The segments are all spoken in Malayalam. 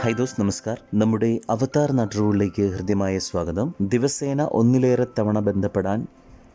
ഹൈ ദോസ് നമസ്കാർ. നമ്മുടെ അവതാർ നാട്ടുകളിലേക്ക് ഹൃദ്യമായ സ്വാഗതം. ദിവസേന ഒന്നിലേറെ തവണ ബന്ധപ്പെടാൻ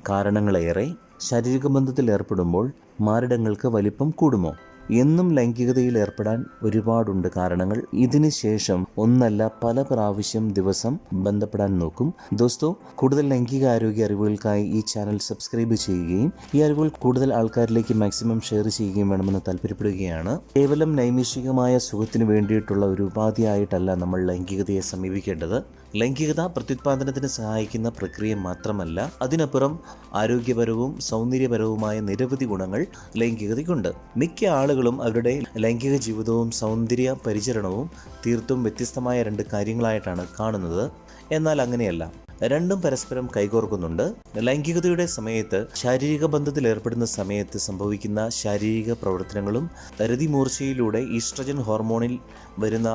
കാരണങ്ങളേറെ ശാരീരിക ബന്ധത്തിൽ ഏർപ്പെടുമ്പോൾ മാരടങ്ങൾക്ക് വലിപ്പം കൂടുമോ? എന്നും ലൈംഗികതയിൽ ഏർപ്പെടാൻ ഒരുപാടുണ്ട് കാരണങ്ങൾ. ഇതിന് ശേഷം ഒന്നല്ല പല പ്രാവശ്യം ദിവസം ബന്ധപ്പെടാൻ നോക്കും. ദോസ്തോ കൂടുതൽ ലൈംഗിക ആരോഗ്യ അറിവുകൾക്കായി ഈ ചാനൽ സബ്സ്ക്രൈബ് ചെയ്യുകയും ഈ അറിവുകൾ കൂടുതൽ ആൾക്കാരിലേക്ക് മാക്സിമം ഷെയർ ചെയ്യുകയും വേണമെന്ന് താല്പര്യപ്പെടുകയാണ്. കേവലം നൈമിഷികമായ സുഖത്തിന് വേണ്ടിയിട്ടുള്ള ഒരു ഉപാധിയായിട്ടല്ല നമ്മൾ ലൈംഗികതയെ സമീപിക്കേണ്ടത്. ലൈംഗികത പ്രത്യുത്പാദനത്തിന് സഹായിക്കുന്ന പ്രക്രിയ മാത്രമല്ല അതിനപ്പുറം ആരോഗ്യപരവും സൗന്ദര്യപരവുമായ നിരവധി ഗുണങ്ങൾ ലൈംഗികതയ്ക്കുണ്ട്. മിക്ക ആളുകളും അവരുടെ ലൈംഗിക ജീവിതവും സൗന്ദര്യ പരിചരണവും തീർത്തും വ്യത്യസ്തമായ രണ്ട് കാര്യങ്ങളായിട്ടാണ് കാണുന്നത്. എന്നാൽ അങ്ങനെയല്ല. രണ്ടും പരസ്പരം കൈകോർക്കുന്നുണ്ട്. ലൈംഗികതയുടെ സമയത്ത് ശാരീരിക ബന്ധത്തിൽ ഏർപ്പെടുന്ന സമയത്ത് സംഭവിക്കുന്ന ശാരീരിക പ്രവർത്തനങ്ങളും രതിമൂർച്ചയിലൂടെ ഈസ്ട്രജൻ ഹോർമോണിൽ വരുന്ന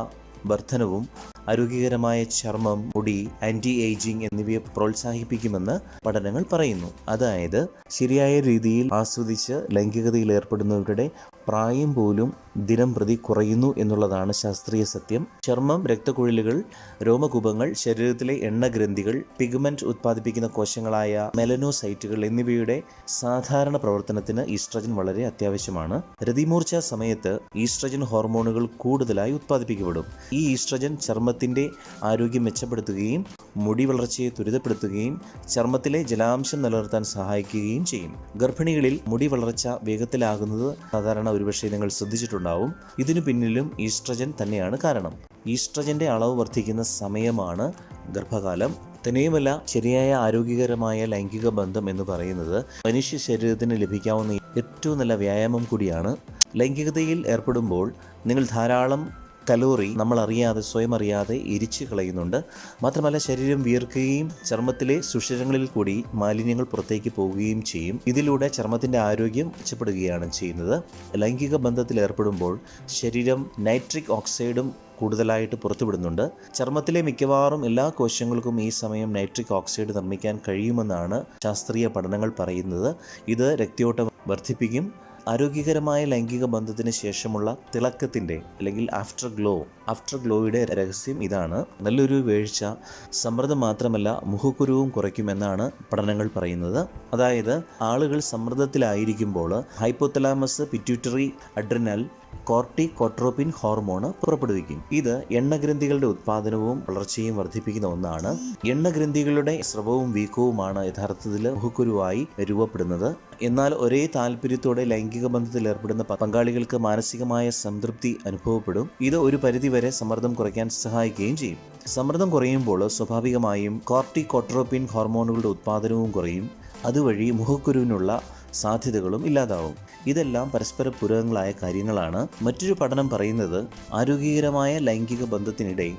വർധനവും ആരോഗ്യകരമായ ചർമ്മം മുടി ആന്റി ഏജിംഗ് എന്നിവയെ പ്രോത്സാഹിപ്പിക്കുമെന്ന് പഠനങ്ങൾ പറയുന്നു. അതായത് ശരിയായ രീതിയിൽ ആസ്വദിച്ച് ലൈംഗികതയിൽ ഏർപ്പെടുന്നവരുടെ പ്രായം പോലും ദിനം പ്രതി കുറയുന്നു എന്നുള്ളതാണ് ശാസ്ത്രീയ സത്യം. ചർമ്മം രക്തക്കുഴലുകൾ രോമകൂപങ്ങൾ ശരീരത്തിലെ എണ്ണഗ്രന്ഥികൾ പിഗ്മെന്റ് ഉത്പാദിപ്പിക്കുന്ന കോശങ്ങളായ മെലനോസൈറ്റുകൾ എന്നിവയുടെ സാധാരണ പ്രവർത്തനത്തിന് ഈസ്ട്രജൻ വളരെ അത്യാവശ്യമാണ്. രതിമൂർച്ച സമയത്ത് ഈസ്ട്രജൻ ഹോർമോണുകൾ കൂടുതലായി ഉത്പാദിപ്പിക്കപ്പെടും. ഈ ഈസ്ട്രജൻ ചർമ്മത്തിന്റെ ആരോഗ്യം മെച്ചപ്പെടുത്തുകയും മുടി വളർച്ചയെ ത്വരിതപ്പെടുത്തുകയും ചർമ്മത്തിലെ ജലാംശം നിലനിർത്താൻ സഹായിക്കുകയും ചെയ്യും. ഗർഭിണികളിൽ മുടി വളർച്ച വേഗത്തിലാകുന്നത് സാധാരണ ഒരുപക്ഷെ നിങ്ങൾ ശ്രദ്ധിച്ചിട്ടുണ്ടാവും. ഇതിനു പിന്നിലും ഈസ്ട്രജൻ തന്നെയാണ് കാരണം. ഈസ്ട്രജന്റെ അളവ് വർദ്ധിക്കുന്ന സമയമാണ് ഗർഭകാലം. തന്നെയുമല്ല ശരിയായ ആരോഗ്യകരമായ ലൈംഗിക ബന്ധം എന്ന് പറയുന്നത് മനുഷ്യ ശരീരത്തിന് ലഭിക്കാവുന്ന ഏറ്റവും നല്ല വ്യായാമം കൂടിയാണ്. ലൈംഗികതയിൽ ഏർപ്പെടുമ്പോൾ നിങ്ങൾ ധാരാളം കലോറി നമ്മൾ അറിയാതെ സ്വയം അറിയാതെ എരിച്ചു കളയുന്നുണ്ട്. മാത്രമല്ല ശരീരം വിയർക്കുകയും ചർമ്മത്തിലെ സുഷിരങ്ങളിൽ കൂടി മാലിന്യങ്ങൾ പുറത്തേക്ക് പോവുകയും ചെയ്യും. ഇതിലൂടെ ചർമ്മത്തിന്റെ ആരോഗ്യം മെച്ചപ്പെടുകയാണ് ചെയ്യുന്നത്. ലൈംഗിക ബന്ധത്തിൽ ഏർപ്പെടുമ്പോൾ ശരീരം നൈട്രിക് ഓക്സൈഡും കൂടുതലായിട്ട് പുറത്തുവിടുന്നുണ്ട്. ചർമ്മത്തിലെ മിക്കവാറും എല്ലാ കോശങ്ങൾക്കും ഈ സമയം നൈട്രിക് ഓക്സൈഡ് നിർമ്മിക്കാൻ കഴിയുമെന്നാണ് ശാസ്ത്രീയ പഠനങ്ങൾ പറയുന്നത്. ഇത് രക്തയോട്ടം വർദ്ധിപ്പിക്കും ആരോഗ്യകരമായ ലൈംഗിക ബന്ധത്തിന് ശേഷമുള്ള തിളക്കത്തിന്റെ അല്ലെങ്കിൽ ആഫ്റ്റർ ഗ്ലോ ആഫ്റ്റർ ഗ്ലോയുടെ രഹസ്യം ഇതാണ്. നല്ലൊരു വീഴ്ച സമ്മർദ്ദം മാത്രമല്ല മുഖക്കുരുവും കുറയ്ക്കുമെന്നാണ് പഠനങ്ങൾ പറയുന്നത്. അതായത് ആളുകൾ സമ്മർദ്ദത്തിലായിരിക്കുമ്പോൾ hypothalamus pituitary adrenal corticotropin hormone പുറപ്പെടുവിക്കും. ഇത് എണ്ണഗ്രന്ഥികളുടെ ഉത്പാദനവും വളർച്ചയും വർദ്ധിപ്പിക്കുന്ന ഒന്നാണ്. എണ്ണഗ്രന്ഥികളുടെ സ്രവവും വീക്കവുമാണ് യഥാർത്ഥത്തിൽ മുഖക്കുരുവായി രൂപപ്പെടുന്നത്. എന്നാൽ ഒരേ താല്പര്യത്തോടെ ലൈംഗിക ബന്ധത്തിൽ ഏർപ്പെടുന്ന പങ്കാളികൾക്ക് മാനസികമായ സംതൃപ്തി അനുഭവപ്പെടും. ഇത് ഒരു പരിധിവരെ സമ്മർദ്ദം കുറയ്ക്കാൻ സഹായിക്കുകയും ചെയ്യും. സമ്മർദ്ദം കുറയുമ്പോൾ സ്വാഭാവികമായും കോർട്ടി കോട്രോപ്പിൻ ഹോർമോണുകളുടെ ഉത്പാദനവും കുറയും. അതുവഴി മുഖക്കുരുവിനുള്ള സാധ്യതകളും ഇല്ലാതാവും. ഇതെല്ലാം പരസ്പര പൂരകങ്ങളായ കാര്യങ്ങളാണ്. മറ്റൊരു പഠനം പറയുന്നത് ആരോഗ്യകരമായ ലൈംഗിക ബന്ധത്തിനിടെ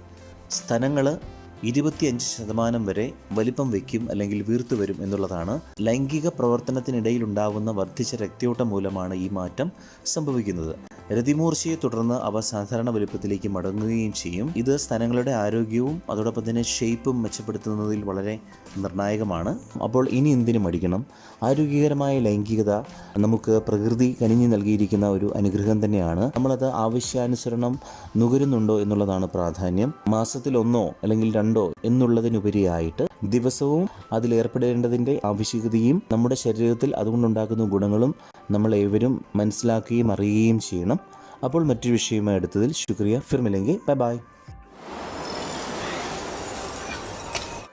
സ്ഥലങ്ങൾ ഇരുപത്തിയഞ്ച് ശതമാനം വരെ വലിപ്പം വയ്ക്കും അല്ലെങ്കിൽ വീർത്തു വരും എന്നുള്ളതാണ്. ലൈംഗിക പ്രവർത്തനത്തിനിടയിൽ ഉണ്ടാകുന്ന വർദ്ധിച്ച രക്തയോട്ടം മൂലമാണ് ഈ മാറ്റം സംഭവിക്കുന്നത്. രതിമൂർച്ചയെ തുടർന്ന് അവ സാധാരണ വലുപ്പത്തിലേക്ക് മടങ്ങുകയും ചെയ്യും. ഇത് സ്ഥലങ്ങളുടെ ആരോഗ്യവും അതോടൊപ്പം തന്നെ ഷേപ്പും മെച്ചപ്പെടുത്തുന്നതിൽ വളരെ നിർണായകമാണ്. അപ്പോൾ ഇനി എന്തിനു മടിക്കണം? ആരോഗ്യകരമായ ലൈംഗികത നമുക്ക് പ്രകൃതി കനിഞ്ഞു നൽകിയിരിക്കുന്ന ഒരു അനുഗ്രഹം തന്നെയാണ്. നമ്മളത് ആവശ്യാനുസരണം നുകരുന്നുണ്ടോ എന്നുള്ളതാണ് പ്രാധാന്യം. മാസത്തിലൊന്നോ അല്ലെങ്കിൽ രണ്ടോ എന്നുള്ളതിനുപരിയായിട്ട് ദിവസവും അതിലേർപ്പെടേണ്ടതിന്റെ ആവശ്യകതയും നമ്മുടെ ശരീരത്തിൽ അതുകൊണ്ടുണ്ടാക്കുന്ന ഗുണങ്ങളും നമ്മൾ ഏവരും മനസ്സിലാക്കുകയും അറിയുകയും ചെയ്യണം. അപ്പോൾ മറ്റൊരു വിഷയമായി എടുത്തതിൽ ശുക്രിയ. ഫിർമില്ലെങ്കിൽ ബൈ ബൈ.